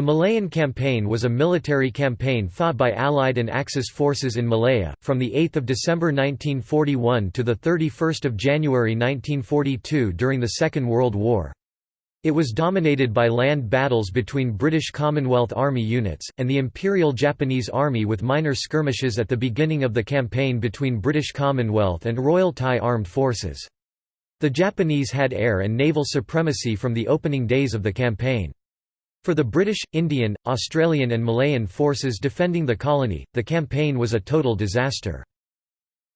The Malayan Campaign was a military campaign fought by Allied and Axis forces in Malaya, from 8 December 1941 to 31 January 1942 during the Second World War. It was dominated by land battles between British Commonwealth Army units, and the Imperial Japanese Army with minor skirmishes at the beginning of the campaign between British Commonwealth and Royal Thai Armed Forces. The Japanese had air and naval supremacy from the opening days of the campaign. For the British, Indian, Australian and Malayan forces defending the colony, the campaign was a total disaster.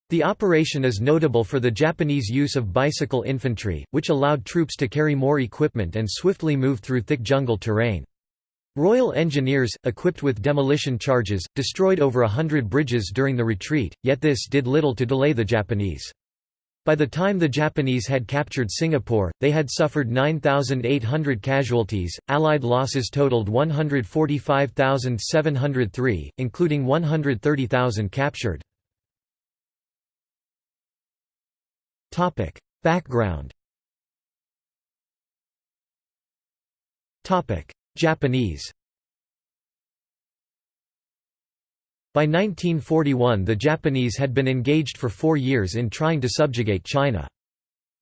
The operation is notable for the Japanese use of bicycle infantry, which allowed troops to carry more equipment and swiftly move through thick jungle terrain. Royal Engineers, equipped with demolition charges, destroyed over a hundred bridges during the retreat, yet this did little to delay the Japanese. By the time the Japanese had captured Singapore, they had suffered 9,800 casualties. Allied losses totaled 145,703, including 130,000 captured. Topic: Background. Topic: Japanese. By 1941 the Japanese had been engaged for four years in trying to subjugate China.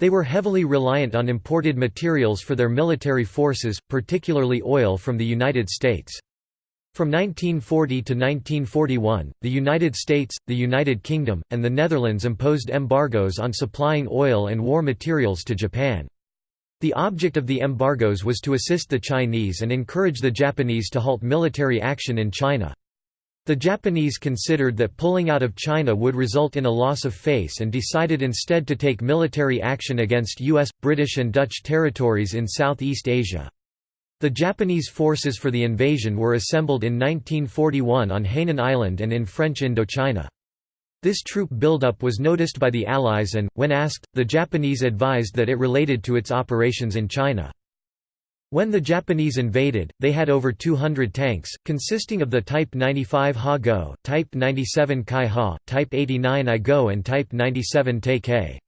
They were heavily reliant on imported materials for their military forces, particularly oil from the United States. From 1940 to 1941, the United States, the United Kingdom, and the Netherlands imposed embargoes on supplying oil and war materials to Japan. The object of the embargoes was to assist the Chinese and encourage the Japanese to halt military action in China. The Japanese considered that pulling out of China would result in a loss of face and decided instead to take military action against US, British and Dutch territories in Southeast Asia. The Japanese forces for the invasion were assembled in 1941 on Hainan Island and in French Indochina. This troop buildup was noticed by the Allies and, when asked, the Japanese advised that it related to its operations in China. When the Japanese invaded, they had over 200 tanks, consisting of the Type 95 Ha-Go, Type 97 Kai-Ha, Type 89 I-Go and Type 97 Te-Ke.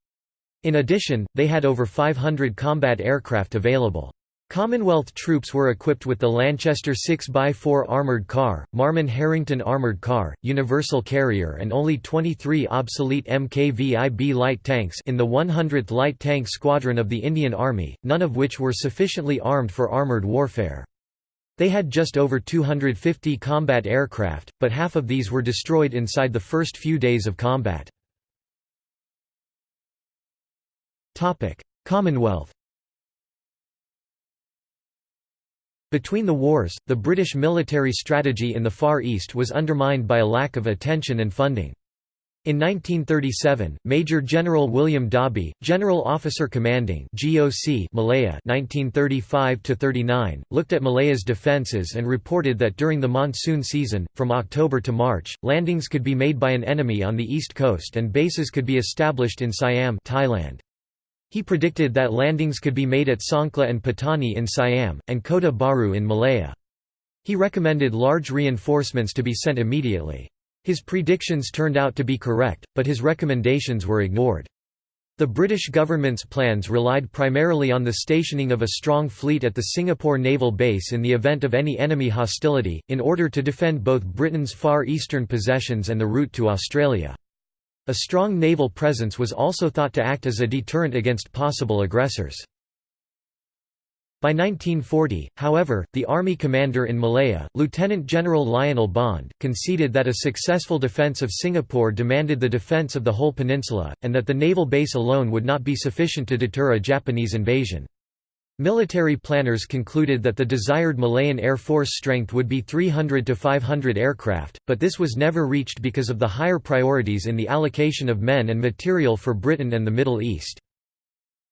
In addition, they had over 500 combat aircraft available. Commonwealth troops were equipped with the Lanchester 6x4 armoured car, Marmon Harrington armoured car, Universal Carrier and only 23 obsolete MKVIB light tanks in the 100th Light Tank Squadron of the Indian Army, none of which were sufficiently armed for armoured warfare. They had just over 250 combat aircraft, but half of these were destroyed inside the first few days of combat. Commonwealth Between the wars, the British military strategy in the Far East was undermined by a lack of attention and funding. In 1937, Major General William Dobbie, General Officer Commanding GOC Malaya (1935–39), looked at Malaya's defences and reported that during the monsoon season, from October to March, landings could be made by an enemy on the east coast and bases could be established in Siam Thailand. He predicted that landings could be made at Songkhla and Patani in Siam, and Kota Bharu in Malaya. He recommended large reinforcements to be sent immediately. His predictions turned out to be correct, but his recommendations were ignored. The British government's plans relied primarily on the stationing of a strong fleet at the Singapore naval base in the event of any enemy hostility, in order to defend both Britain's far eastern possessions and the route to Australia. A strong naval presence was also thought to act as a deterrent against possible aggressors. By 1940, however, the army commander in Malaya, Lieutenant General Lionel Bond, conceded that a successful defence of Singapore demanded the defence of the whole peninsula, and that the naval base alone would not be sufficient to deter a Japanese invasion. Military planners concluded that the desired Malayan Air Force strength would be 300 to 500 aircraft, but this was never reached because of the higher priorities in the allocation of men and material for Britain and the Middle East.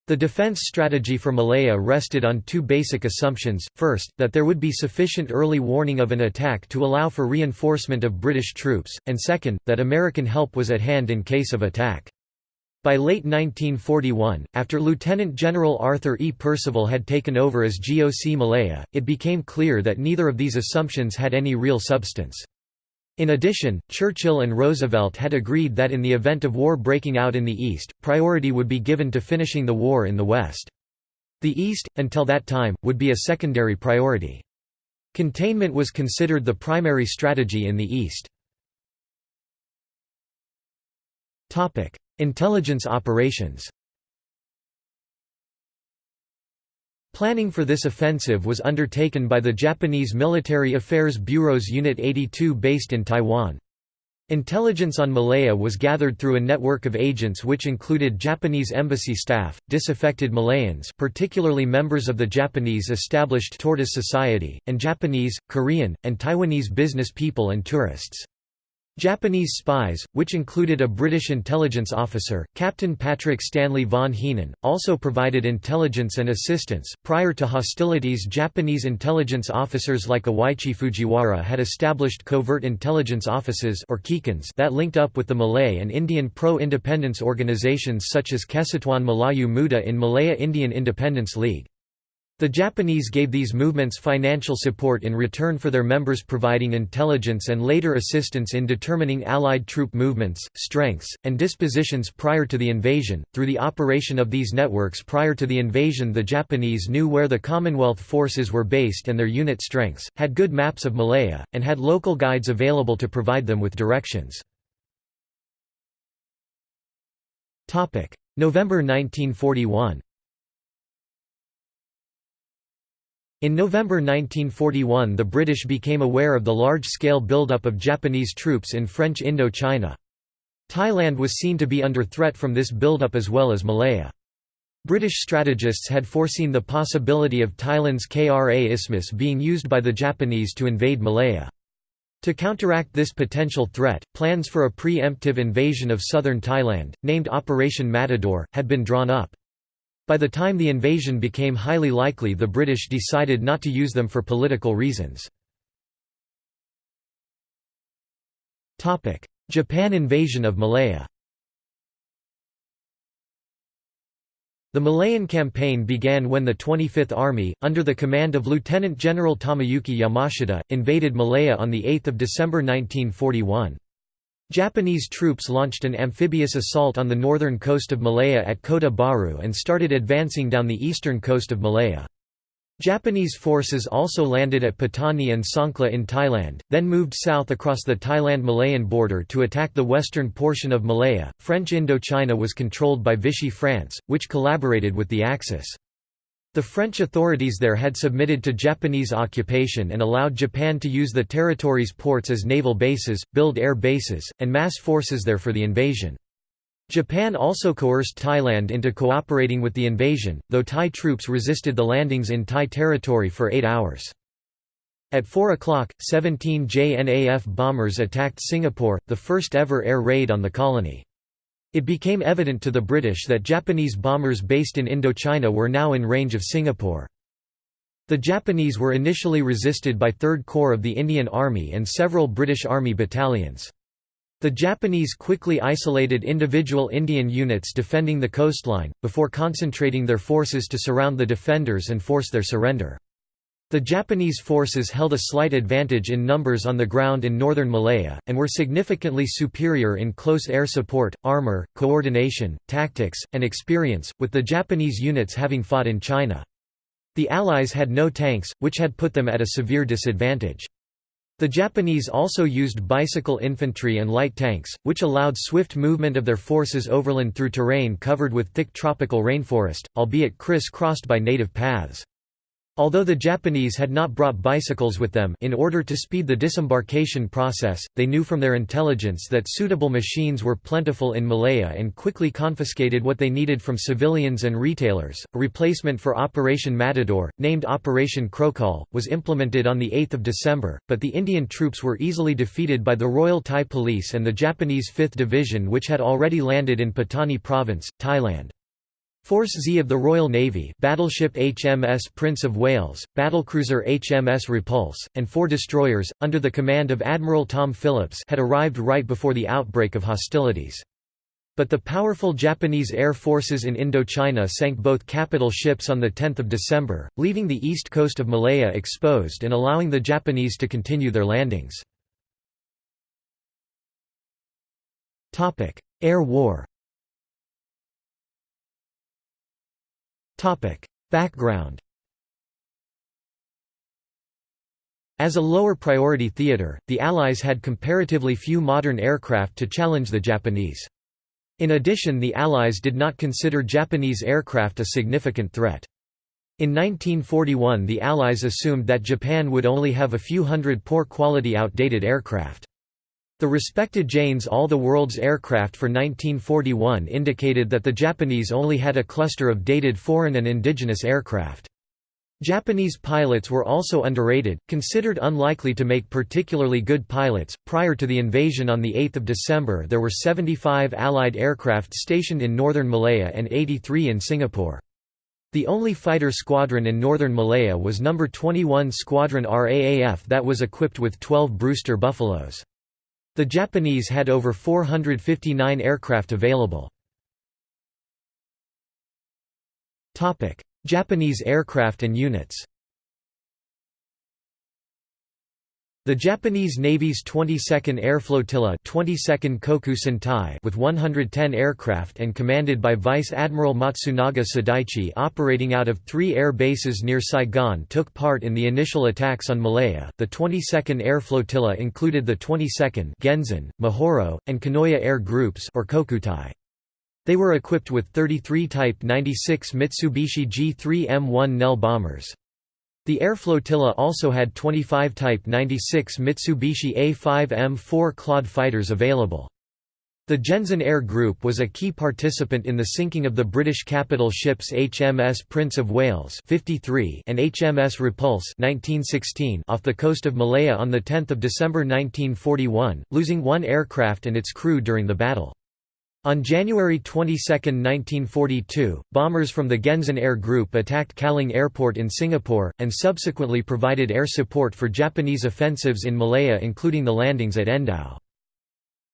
The defense strategy for Malaya rested on two basic assumptions, first, that there would be sufficient early warning of an attack to allow for reinforcement of British troops, and second, that American help was at hand in case of attack. By late 1941, after Lieutenant General Arthur E. Percival had taken over as GOC Malaya, it became clear that neither of these assumptions had any real substance. In addition, Churchill and Roosevelt had agreed that in the event of war breaking out in the East, priority would be given to finishing the war in the West. The East, until that time, would be a secondary priority. Containment was considered the primary strategy in the East. Intelligence operations Planning for this offensive was undertaken by the Japanese Military Affairs Bureau's Unit 82 based in Taiwan. Intelligence on Malaya was gathered through a network of agents which included Japanese embassy staff, disaffected Malayans particularly members of the Japanese established Tortoise Society, and Japanese, Korean, and Taiwanese business people and tourists. Japanese spies, which included a British intelligence officer, Captain Patrick Stanley Vaughan Heenan, also provided intelligence and assistance. Prior to hostilities, Japanese intelligence officers like Iwaichi Fujiwara had established covert intelligence offices or kikans that linked up with the Malay and Indian pro-independence organizations such as Kesatuan Melayu Muda in Malaya Indian Independence League. The Japanese gave these movements financial support in return for their members providing intelligence and later assistance in determining Allied troop movements, strengths, and dispositions prior to the invasion. Through the operation of these networks prior to the invasion, the Japanese knew where the Commonwealth forces were based and their unit strengths, had good maps of Malaya, and had local guides available to provide them with directions. November 1941 In November 1941 the British became aware of the large-scale buildup of Japanese troops in French Indochina. Thailand was seen to be under threat from this buildup as well as Malaya. British strategists had foreseen the possibility of Thailand's Kra Isthmus being used by the Japanese to invade Malaya. To counteract this potential threat, plans for a pre-emptive invasion of southern Thailand, named Operation Matador, had been drawn up. By the time the invasion became highly likely the British decided not to use them for political reasons. Japan invasion of Malaya The Malayan campaign began when the 25th Army, under the command of Lieutenant General Tomoyuki Yamashita, invaded Malaya on 8 December 1941. Japanese troops launched an amphibious assault on the northern coast of Malaya at Kota Bharu and started advancing down the eastern coast of Malaya. Japanese forces also landed at Patani and Songkhla in Thailand, then moved south across the Thailand-Malayan border to attack the western portion of Malaya. French Indochina was controlled by Vichy France, which collaborated with the Axis. The French authorities there had submitted to Japanese occupation and allowed Japan to use the territory's ports as naval bases, build air bases, and mass forces there for the invasion. Japan also coerced Thailand into cooperating with the invasion, though Thai troops resisted the landings in Thai territory for eight hours. At 4 o'clock, 17 JNAF bombers attacked Singapore, the first ever air raid on the colony. It became evident to the British that Japanese bombers based in Indochina were now in range of Singapore. The Japanese were initially resisted by 3rd Corps of the Indian Army and several British Army battalions. The Japanese quickly isolated individual Indian units defending the coastline, before concentrating their forces to surround the defenders and force their surrender. The Japanese forces held a slight advantage in numbers on the ground in northern Malaya, and were significantly superior in close air support, armor, coordination, tactics, and experience, with the Japanese units having fought in China. The Allies had no tanks, which had put them at a severe disadvantage. The Japanese also used bicycle infantry and light tanks, which allowed swift movement of their forces overland through terrain covered with thick tropical rainforest, albeit criss-crossed by native paths. Although the Japanese had not brought bicycles with them in order to speed the disembarkation process, they knew from their intelligence that suitable machines were plentiful in Malaya and quickly confiscated what they needed from civilians and retailers. A replacement for Operation Matador, named Operation Krohcol, was implemented on 8 December, but the Indian troops were easily defeated by the Royal Thai Police and the Japanese 5th Division which had already landed in Patani Province, Thailand. Force Z of the Royal Navy battleship HMS Prince of Wales, battlecruiser HMS Repulse, and four destroyers, under the command of Admiral Tom Phillips had arrived right before the outbreak of hostilities. But the powerful Japanese air forces in Indochina sank both capital ships on 10 December, leaving the east coast of Malaya exposed and allowing the Japanese to continue their landings. Air War Background As a lower priority theater, the Allies had comparatively few modern aircraft to challenge the Japanese. In addition the Allies did not consider Japanese aircraft a significant threat. In 1941 the Allies assumed that Japan would only have a few hundred poor-quality outdated aircraft. The respected Janes All the World's Aircraft for 1941 indicated that the Japanese only had a cluster of dated foreign and indigenous aircraft. Japanese pilots were also underrated, considered unlikely to make particularly good pilots. Prior to the invasion on the 8th of December, there were 75 allied aircraft stationed in northern Malaya and 83 in Singapore. The only fighter squadron in northern Malaya was No. 21 Squadron RAAF that was equipped with 12 Brewster Buffaloes. The Japanese had over 459 aircraft available. Japanese aircraft and units The Japanese Navy's 22nd Air Flotilla 22nd Koku Sentai with 110 aircraft and commanded by Vice Admiral Matsunaga Sadaichi operating out of three air bases near Saigon took part in the initial attacks on Malaya. The 22nd Air Flotilla included the 22nd Genzan, Mihoro, and Kanoya Air Groups or Kokutai. They were equipped with 33 Type 96 Mitsubishi G3M1 NEL bombers. The air flotilla also had 25 Type 96 Mitsubishi A5M4 Claude fighters available. The Genzan Air Group was a key participant in the sinking of the British capital ships HMS Prince of Wales 53 and HMS Repulse 1916 off the coast of Malaya on 10 December 1941, losing one aircraft and its crew during the battle. On January 22, 1942, bombers from the Genzan Air Group attacked Kallang Airport in Singapore, and subsequently provided air support for Japanese offensives in Malaya including the landings at Endau.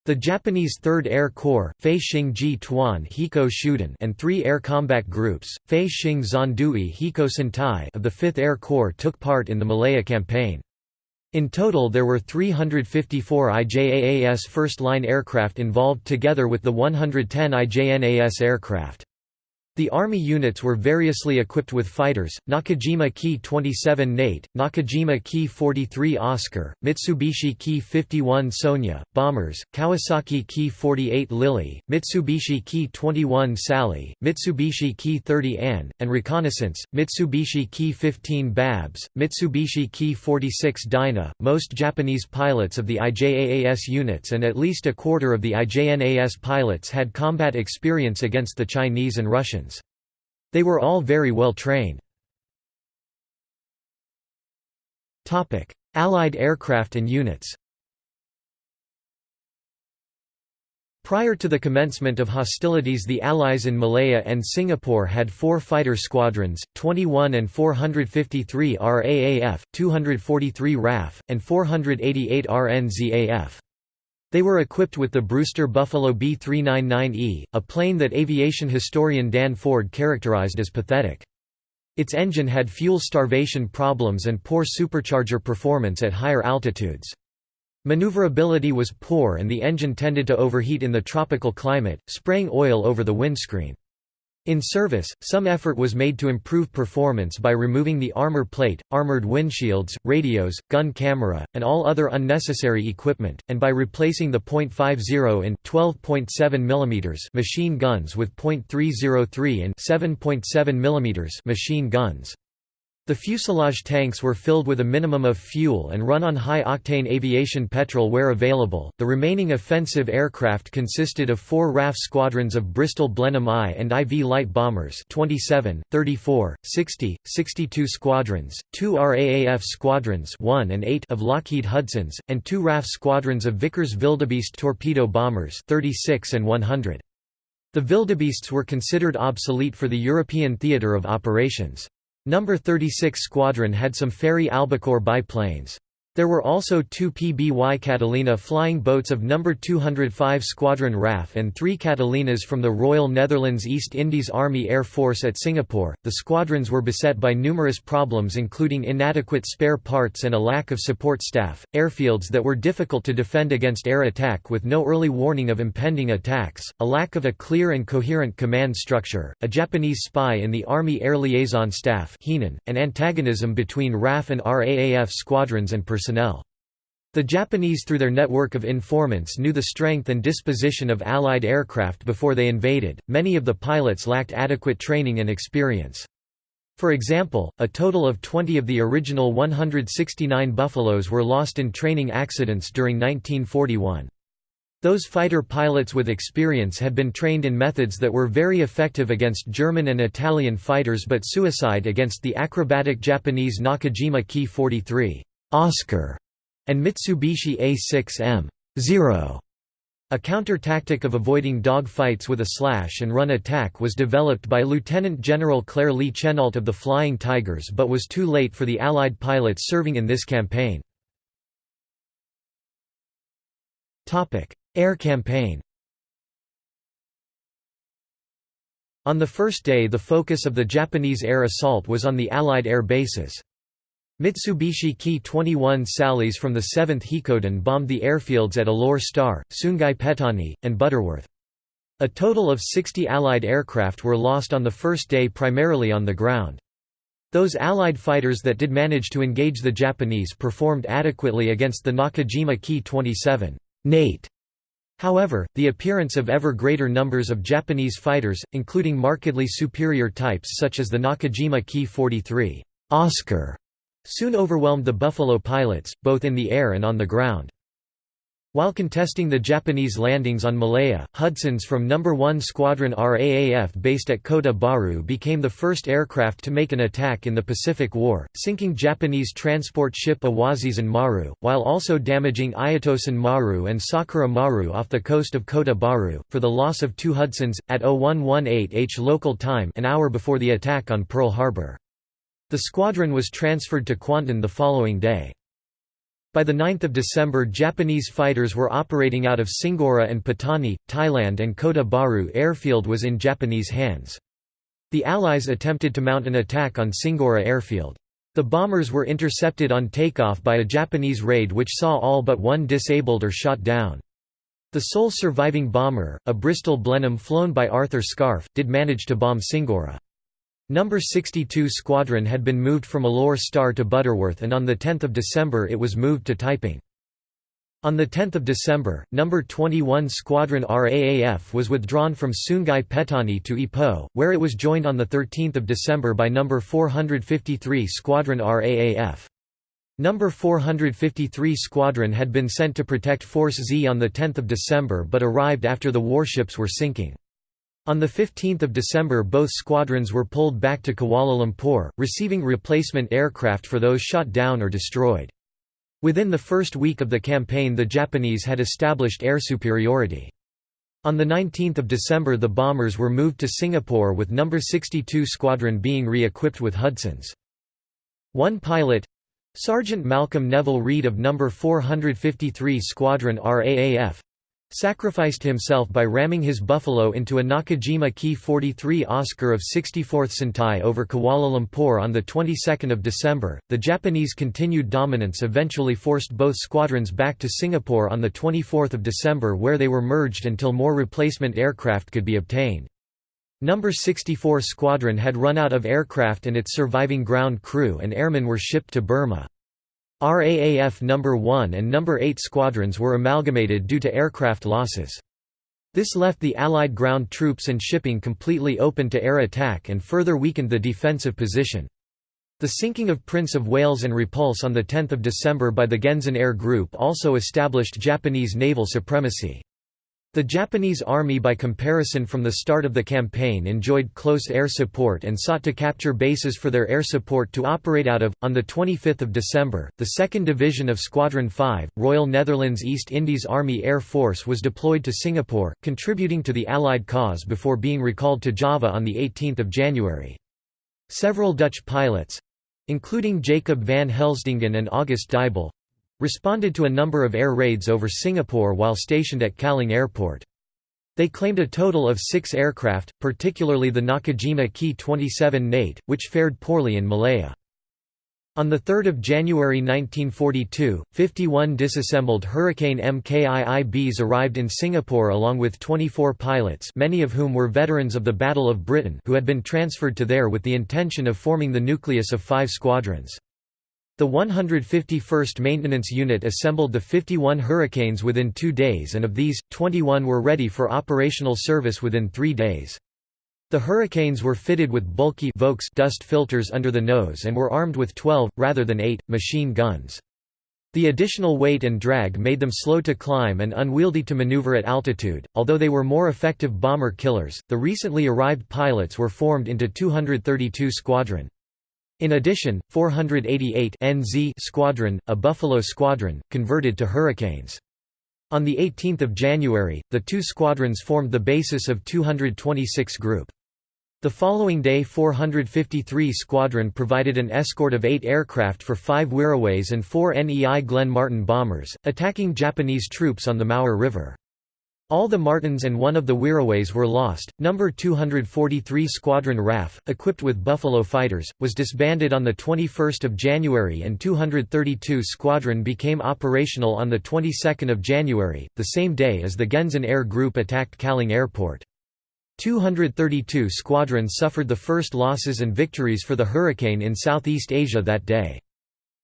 The Japanese 3rd Air Corps, Fei Xing Ji Tuan Hiko Shudan and three air combat groups, Fei Xing Zondui Hiko Sentai of the 5th Air Corps took part in the Malaya campaign. In total there were 354 IJAAS first-line aircraft involved together with the 110 IJNAS aircraft. The Army units were variously equipped with fighters, Nakajima Ki-27 Nate, Nakajima Ki-43 Oscar, Mitsubishi Ki-51 Sonia, bombers, Kawasaki Ki-48 Lily, Mitsubishi Ki-21 Sally, Mitsubishi Ki-30 Ann, and reconnaissance, Mitsubishi Ki-15 Babs, Mitsubishi Ki-46 Dinah. Most Japanese pilots of the IJAAS units and at least a quarter of the IJNAS pilots had combat experience against the Chinese and Russians. They were all very well trained. Allied aircraft and units Prior to the commencement of hostilities the Allies in Malaya and Singapore had four fighter squadrons, 21 and 453 RAAF, 243 RAF, and 488 RNZAF. They were equipped with the Brewster Buffalo B-399E, a plane that aviation historian Dan Ford characterized as pathetic. Its engine had fuel starvation problems and poor supercharger performance at higher altitudes. Maneuverability was poor and the engine tended to overheat in the tropical climate, spraying oil over the windscreen. In service, some effort was made to improve performance by removing the armor plate, armored windshields, radios, gun camera, and all other unnecessary equipment, and by replacing the .50 and 12.7 mm machine guns with .303 and 7.7 mm machine guns. The fuselage tanks were filled with a minimum of fuel and run on high-octane aviation petrol where available. The remaining offensive aircraft consisted of four RAF squadrons of Bristol Blenheim I and IV light bombers 27, 34, 60, 62 squadrons, two RAAF squadrons 1 and 8 of Lockheed Hudsons, and two RAF squadrons of Vickers Wildebeest torpedo bombers 36 and 100. The Wildebeests were considered obsolete for the European theatre of operations. Number 36 Squadron had some Fairey Albacore biplanes. There were also two PBY Catalina flying boats of No. 205 Squadron RAF and three Catalinas from the Royal Netherlands East Indies Army Air Force at Singapore. The squadrons were beset by numerous problems, including inadequate spare parts and a lack of support staff, airfields that were difficult to defend against air attack with no early warning of impending attacks, a lack of a clear and coherent command structure, a Japanese spy in the Army Air Liaison Staff, and antagonism between RAF and RAAF squadrons and personnel personnel. The Japanese through their network of informants knew the strength and disposition of Allied aircraft before they invaded, many of the pilots lacked adequate training and experience. For example, a total of 20 of the original 169 Buffaloes were lost in training accidents during 1941. Those fighter pilots with experience had been trained in methods that were very effective against German and Italian fighters but suicide against the acrobatic Japanese Nakajima Ki-43. Oscar and Mitsubishi A6M 0. A counter-tactic of avoiding dog fights with a slash-and-run attack was developed by Lieutenant General Claire Lee Chennault of the Flying Tigers but was too late for the Allied pilots serving in this campaign. Air campaign On the first day the focus of the Japanese air assault was on the Allied air bases. Mitsubishi Ki-21 Sallies from the 7th Hikodan bombed the airfields at Alor Star, Sungai Petani, and Butterworth. A total of 60 Allied aircraft were lost on the first day primarily on the ground. Those Allied fighters that did manage to engage the Japanese performed adequately against the Nakajima Ki-27 Nate. However, the appearance of ever greater numbers of Japanese fighters, including markedly superior types such as the Nakajima Ki-43 Oscar soon overwhelmed the Buffalo pilots, both in the air and on the ground. While contesting the Japanese landings on Malaya, Hudsons from No. 1 Squadron RAAF based at Kota Bharu became the first aircraft to make an attack in the Pacific War, sinking Japanese transport ship Awazisan Maru, while also damaging Ayatosan Maru and Sakura Maru off the coast of Kota Bharu, for the loss of two Hudsons, at 0118 H local time an hour before the attack on Pearl Harbor. The squadron was transferred to Kuantan the following day. By 9 December Japanese fighters were operating out of Singora and Patani, Thailand and Kota Bharu airfield was in Japanese hands. The Allies attempted to mount an attack on Singora airfield. The bombers were intercepted on takeoff by a Japanese raid which saw all but one disabled or shot down. The sole surviving bomber, a Bristol Blenheim flown by Arthur Scarfe, did manage to bomb Singora. Number 62 Squadron had been moved from Alor Star to Butterworth and on 10 December it was moved to Taiping. On 10 December, No. 21 Squadron RAAF was withdrawn from Sungai Petani to Ipoh, where it was joined on 13 December by No. 453 Squadron RAAF. No. 453 Squadron had been sent to protect Force Z on 10 December but arrived after the warships were sinking. On 15 December both squadrons were pulled back to Kuala Lumpur, receiving replacement aircraft for those shot down or destroyed. Within the first week of the campaign the Japanese had established air superiority. On 19 December the bombers were moved to Singapore with No. 62 Squadron being re-equipped with Hudsons. One pilot, Sergeant Malcolm Neville Reid of No. 453 Squadron RAAF, sacrificed himself by ramming his Buffalo into a Nakajima Ki-43 Oscar of 64th Sentai over Kuala Lumpur on the 22nd of December. The Japanese continued dominance eventually forced both squadrons back to Singapore on the 24th of December where they were merged until more replacement aircraft could be obtained. Number 64 Squadron had run out of aircraft and its surviving ground crew and airmen were shipped to Burma. RAAF No. 1 and No. 8 squadrons were amalgamated due to aircraft losses. This left the Allied ground troops and shipping completely open to air attack and further weakened the defensive position. The sinking of Prince of Wales and Repulse on 10 December by the Genzan Air Group also established Japanese naval supremacy. The Japanese army by comparison from the start of the campaign enjoyed close air support and sought to capture bases for their air support to operate out of. On 25 December, the 2nd Division of Squadron 5, Royal Netherlands East Indies Army Air Force was deployed to Singapore, contributing to the Allied cause before being recalled to Java on 18 January. Several Dutch pilots—including Jacob van Helsdingen and August Deibel, responded to a number of air raids over Singapore while stationed at Kallang Airport. They claimed a total of six aircraft, particularly the Nakajima Ki-27 Nate, which fared poorly in Malaya. On 3 January 1942, 51 disassembled Hurricane MKIIBs arrived in Singapore along with 24 pilots many of whom were veterans of the Battle of Britain who had been transferred to there with the intention of forming the nucleus of five squadrons. The 151st Maintenance Unit assembled the 51 Hurricanes within two days and of these, 21 were ready for operational service within three days. The Hurricanes were fitted with bulky Vokes dust filters under the nose and were armed with 12, rather than 8, machine guns. The additional weight and drag made them slow to climb and unwieldy to maneuver at altitude. Although they were more effective bomber killers, the recently arrived pilots were formed into 232 Squadron. In addition, 488 NZ Squadron, a Buffalo Squadron, converted to Hurricanes. On 18 January, the two squadrons formed the basis of 226 Group. The following day 453 Squadron provided an escort of eight aircraft for five Wirraways and four NEI Glenn Martin bombers, attacking Japanese troops on the Muar River. All the Martins and one of the Wirraways were lost. Number 243 Squadron RAF, equipped with Buffalo fighters, was disbanded on the 21st of January and 232 Squadron became operational on the 22nd of January, the same day as the Genzan Air Group attacked Kallang Airport. 232 Squadron suffered the first losses and victories for the Hurricane in Southeast Asia that day.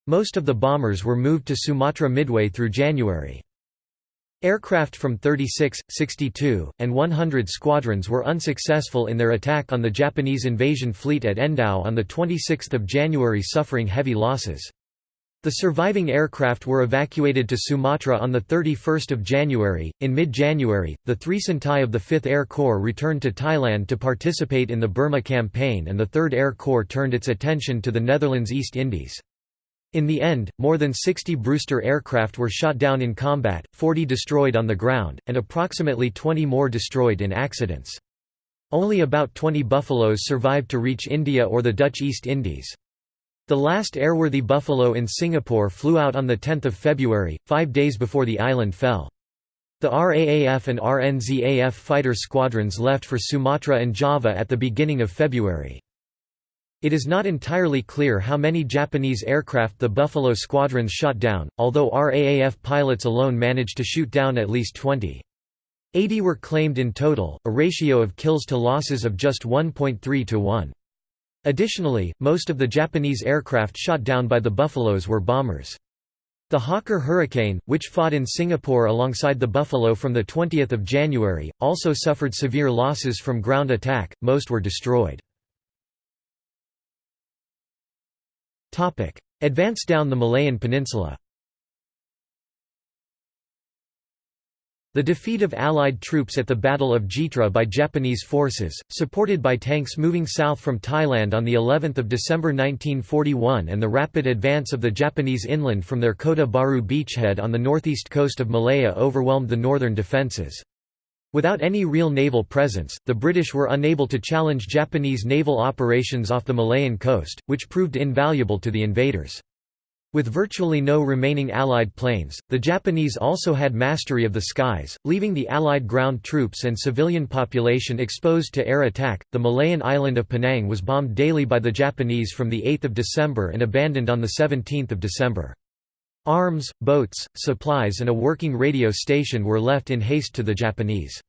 Most of the bombers were moved to Sumatra midway through January. Aircraft from 36, 62, and 100 squadrons were unsuccessful in their attack on the Japanese invasion fleet at Endau on 26 January suffering heavy losses. The surviving aircraft were evacuated to Sumatra on 31 January. In mid January, the 3 Sentai of the 5th Air Corps returned to Thailand to participate in the Burma Campaign, and the 3rd Air Corps turned its attention to the Netherlands East Indies. In the end, more than 60 Brewster aircraft were shot down in combat, 40 destroyed on the ground, and approximately 20 more destroyed in accidents. Only about 20 Buffaloes survived to reach India or the Dutch East Indies. The last airworthy Buffalo in Singapore flew out on 10 February, five days before the island fell. The RAAF and RNZAF fighter squadrons left for Sumatra and Java at the beginning of February. It is not entirely clear how many Japanese aircraft the Buffalo squadrons shot down, although RAAF pilots alone managed to shoot down at least 20. 80 were claimed in total, a ratio of kills to losses of just 1.3 to 1. Additionally, most of the Japanese aircraft shot down by the Buffaloes were bombers. The Hawker Hurricane, which fought in Singapore alongside the Buffalo from 20 January, also suffered severe losses from ground attack, most were destroyed. Advance down the Malayan Peninsula The defeat of Allied troops at the Battle of Jitra by Japanese forces, supported by tanks moving south from Thailand on the 11th of December 1941 and the rapid advance of the Japanese inland from their Kota Bharu beachhead on the northeast coast of Malaya overwhelmed the northern defences. Without any real naval presence, the British were unable to challenge Japanese naval operations off the Malayan coast, which proved invaluable to the invaders. With virtually no remaining Allied planes, the Japanese also had mastery of the skies, leaving the Allied ground troops and civilian population exposed to air attack. The Malayan island of Penang was bombed daily by the Japanese from 8 December and abandoned on 17 December. Arms, boats, supplies and a working radio station were left in haste to the Japanese.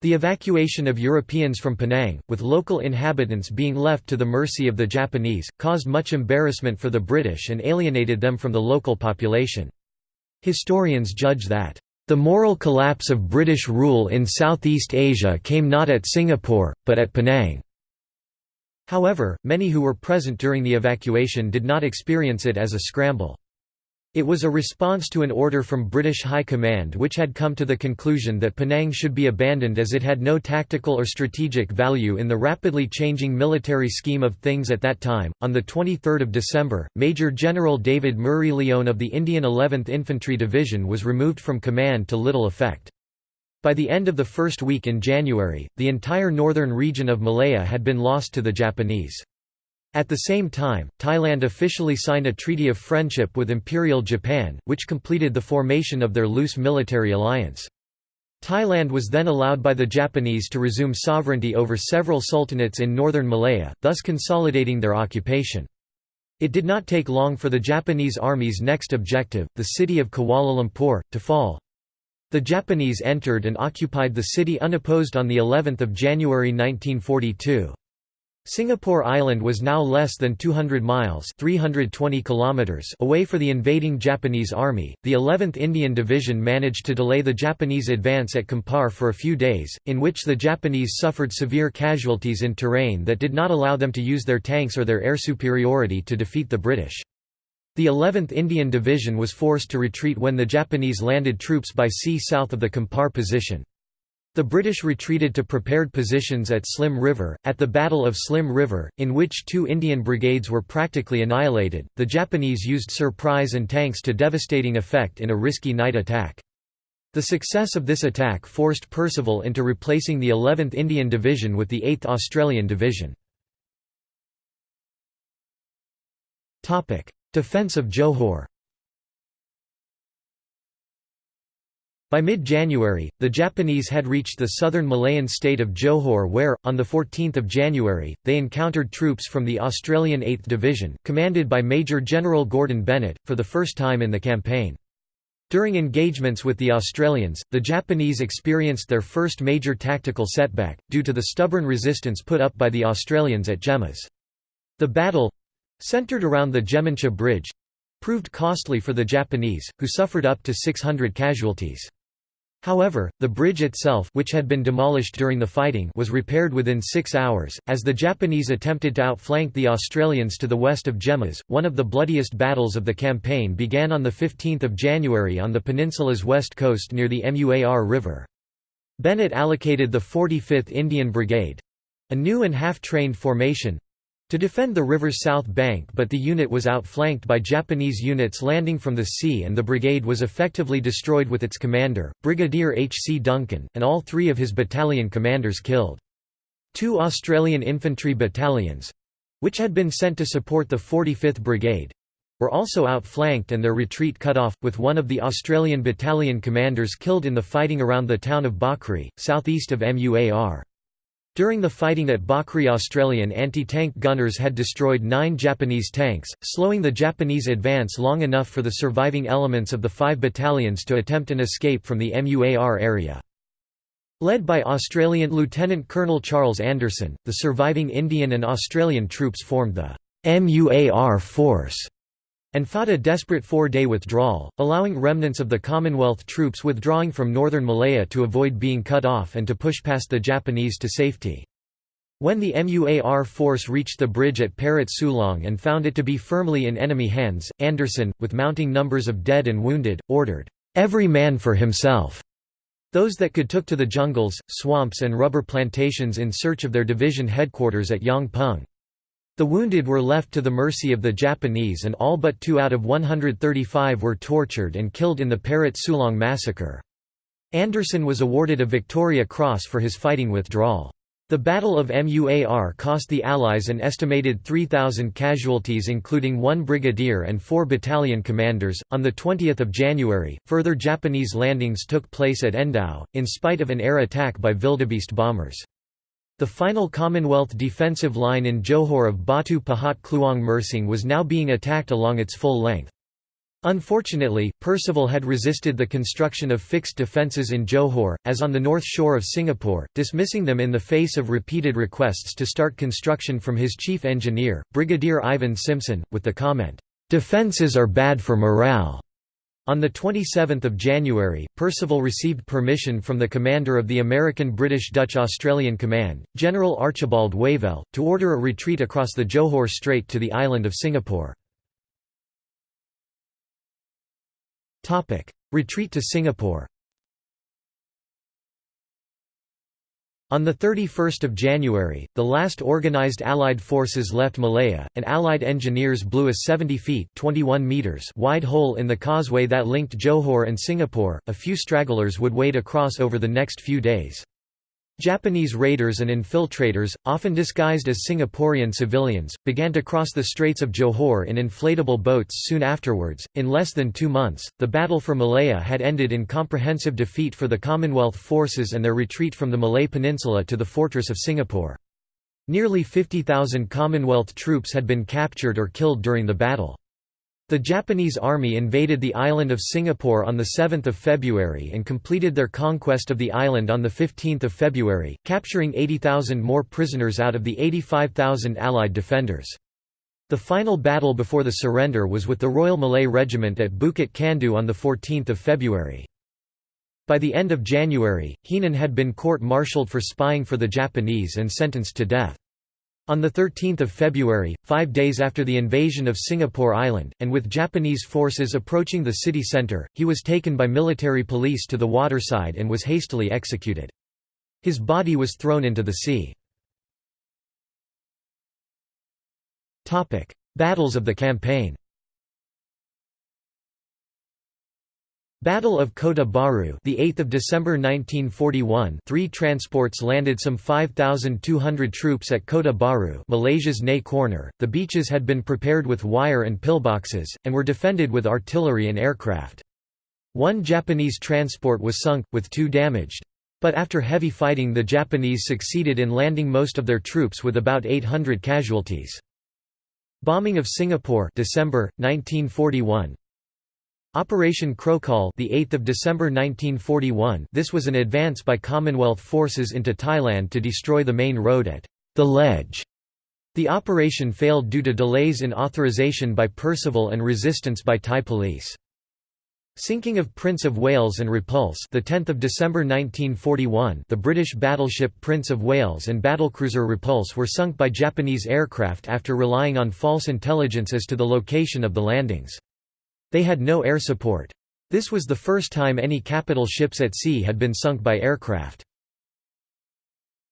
The evacuation of Europeans from Penang, with local inhabitants being left to the mercy of the Japanese, caused much embarrassment for the British and alienated them from the local population. Historians judge that, "...the moral collapse of British rule in Southeast Asia came not at Singapore, but at Penang." However, many who were present during the evacuation did not experience it as a scramble. It was a response to an order from British High Command which had come to the conclusion that Penang should be abandoned as it had no tactical or strategic value in the rapidly changing military scheme of things at that time. On the 23rd of December, Major General David Murray Lyon of the Indian 11th Infantry Division was removed from command to little effect. By the end of the first week in January, the entire northern region of Malaya had been lost to the Japanese. At the same time, Thailand officially signed a treaty of friendship with Imperial Japan, which completed the formation of their loose military alliance. Thailand was then allowed by the Japanese to resume sovereignty over several sultanates in northern Malaya, thus consolidating their occupation. It did not take long for the Japanese army's next objective, the city of Kuala Lumpur, to fall. The Japanese entered and occupied the city unopposed on of January 1942. Singapore Island was now less than 200 miles 320 kilometers away for the invading Japanese army. The 11th Indian Division managed to delay the Japanese advance at Kampar for a few days, in which the Japanese suffered severe casualties in terrain that did not allow them to use their tanks or their air superiority to defeat the British. The 11th Indian Division was forced to retreat when the Japanese landed troops by sea south of the Kampar position. The British retreated to prepared positions at Slim River. At the Battle of Slim River, in which two Indian brigades were practically annihilated, the Japanese used surprise and tanks to devastating effect in a risky night attack. The success of this attack forced Percival into replacing the 11th Indian Division with the 8th Australian Division. Defence of Johor By mid-January, the Japanese had reached the southern Malayan state of Johor where, on 14 January, they encountered troops from the Australian 8th Division, commanded by Major General Gordon Bennett, for the first time in the campaign. During engagements with the Australians, the Japanese experienced their first major tactical setback, due to the stubborn resistance put up by the Australians at Gemas. The battle—centred around the Gemencheh Bridge—proved costly for the Japanese, who suffered up to 600 casualties. However, the bridge itself which had been demolished during the fighting was repaired within six hours, as the Japanese attempted to outflank the Australians to the west of Gemas. One of the bloodiest battles of the campaign began on 15 January on the peninsula's west coast near the Muar River. Bennett allocated the 45th Indian Brigade—a new and half-trained formation, to defend the river's south bank but the unit was outflanked by Japanese units landing from the sea and the brigade was effectively destroyed with its commander, Brigadier H. C. Duncan, and all three of his battalion commanders killed. Two Australian infantry battalions—which had been sent to support the 45th Brigade, were also outflanked and their retreat cut off, with one of the Australian battalion commanders killed in the fighting around the town of Bakri, southeast of Muar. During the fighting at Bakri Australian anti-tank gunners had destroyed nine Japanese tanks, slowing the Japanese advance long enough for the surviving elements of the five battalions to attempt an escape from the MUAR area. Led by Australian Lieutenant Colonel Charles Anderson, the surviving Indian and Australian troops formed the MUAR Force and fought a desperate four-day withdrawal, allowing remnants of the Commonwealth troops withdrawing from northern Malaya to avoid being cut off and to push past the Japanese to safety. When the MUAR force reached the bridge at Parit Sulong and found it to be firmly in enemy hands, Anderson, with mounting numbers of dead and wounded, ordered, "'Every man for himself' Those that could took to the jungles, swamps and rubber plantations in search of their division headquarters at Yong Peng. The wounded were left to the mercy of the Japanese and all but two out of 135 were tortured and killed in the Parit Sulong massacre. Anderson was awarded a Victoria Cross for his fighting withdrawal. The Battle of Muar cost the Allies an estimated 3,000 casualties, including one brigadier and four battalion commanders. On 20 January, further Japanese landings took place at Endau, in spite of an air attack by Wildebeest bombers. The final Commonwealth defensive line in Johor of Batu Pahat Kluang Mersing was now being attacked along its full length. Unfortunately, Percival had resisted the construction of fixed defences in Johor, as on the north shore of Singapore, dismissing them in the face of repeated requests to start construction from his chief engineer, Brigadier Ivan Simpson, with the comment, "'Defences are bad for morale'". On 27 January, Percival received permission from the commander of the American British Dutch Australian Command, General Archibald Wavell, to order a retreat across the Johor Strait to the island of Singapore. Retreat to Singapore On 31 January, the last organized Allied forces left Malaya, and Allied engineers blew a 70 feet 21 meters wide hole in the causeway that linked Johor and Singapore. A few stragglers would wade across over the next few days. Japanese raiders and infiltrators, often disguised as Singaporean civilians, began to cross the Straits of Johor in inflatable boats soon afterwards. In less than two months, the battle for Malaya had ended in comprehensive defeat for the Commonwealth forces and their retreat from the Malay Peninsula to the fortress of Singapore. Nearly 50,000 Commonwealth troops had been captured or killed during the battle. The Japanese army invaded the island of Singapore on 7 February and completed their conquest of the island on 15 February, capturing 80,000 more prisoners out of the 85,000 Allied defenders. The final battle before the surrender was with the Royal Malay Regiment at Bukit Candu on 14 February. By the end of January, Heenan had been court-martialed for spying for the Japanese and sentenced to death. On 13 February, five days after the invasion of Singapore Island, and with Japanese forces approaching the city centre, he was taken by military police to the waterside and was hastily executed. His body was thrown into the sea. Battles of the campaign Battle of Kota Bharu, the 8th of December 1941. Three transports landed some 5200 troops at Kota Bharu, Malaysia's Nay Corner. The beaches had been prepared with wire and pillboxes and were defended with artillery and aircraft. One Japanese transport was sunk with two damaged. But after heavy fighting the Japanese succeeded in landing most of their troops with about 800 casualties. Bombing of Singapore December 1941 Operation Krohcol, the 8th of December 1941. This was an advance by Commonwealth forces into Thailand to destroy the main road at the Ledge. The operation failed due to delays in authorization by Percival and resistance by Thai police. Sinking of Prince of Wales and Repulse the 10th of December 1941 the British battleship Prince of Wales and battlecruiser Repulse were sunk by Japanese aircraft after relying on false intelligence as to the location of the landings. They had no air support. This was the first time any capital ships at sea had been sunk by aircraft.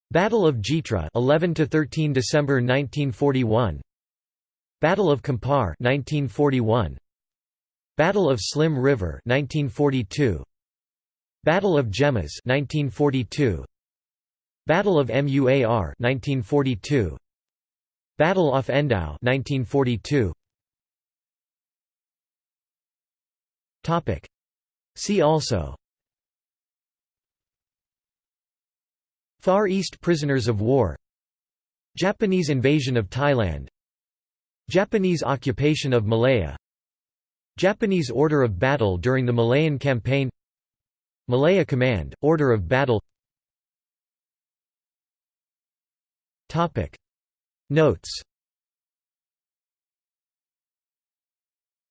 Battle of Jitra 11 to 13 December 1941 Battle of Kampar 1941 Battle of Slim River 1942 Battle of Gemas 1942 Battle of Muar 1942 Battle off Endau 1942 Topic. See also. Far East prisoners of war. Japanese invasion of Thailand. Japanese occupation of Malaya. Japanese order of battle during the Malayan campaign. Malaya Command, order of battle. Topic. Notes.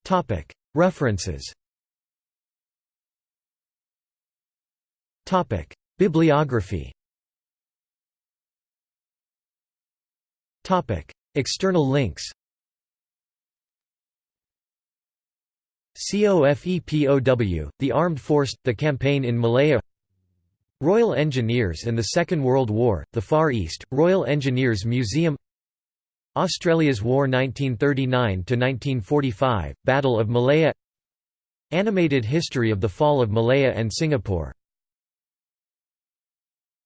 Topic. References Bibliography. Topic: External links. COFEPOW, The Armed Force, The Campaign in Malaya. Royal Engineers and the Second World War, The Far East, Royal Engineers Museum. Australia's War 1939–1945, Battle of Malaya. Animated History of the Fall of Malaya and Singapore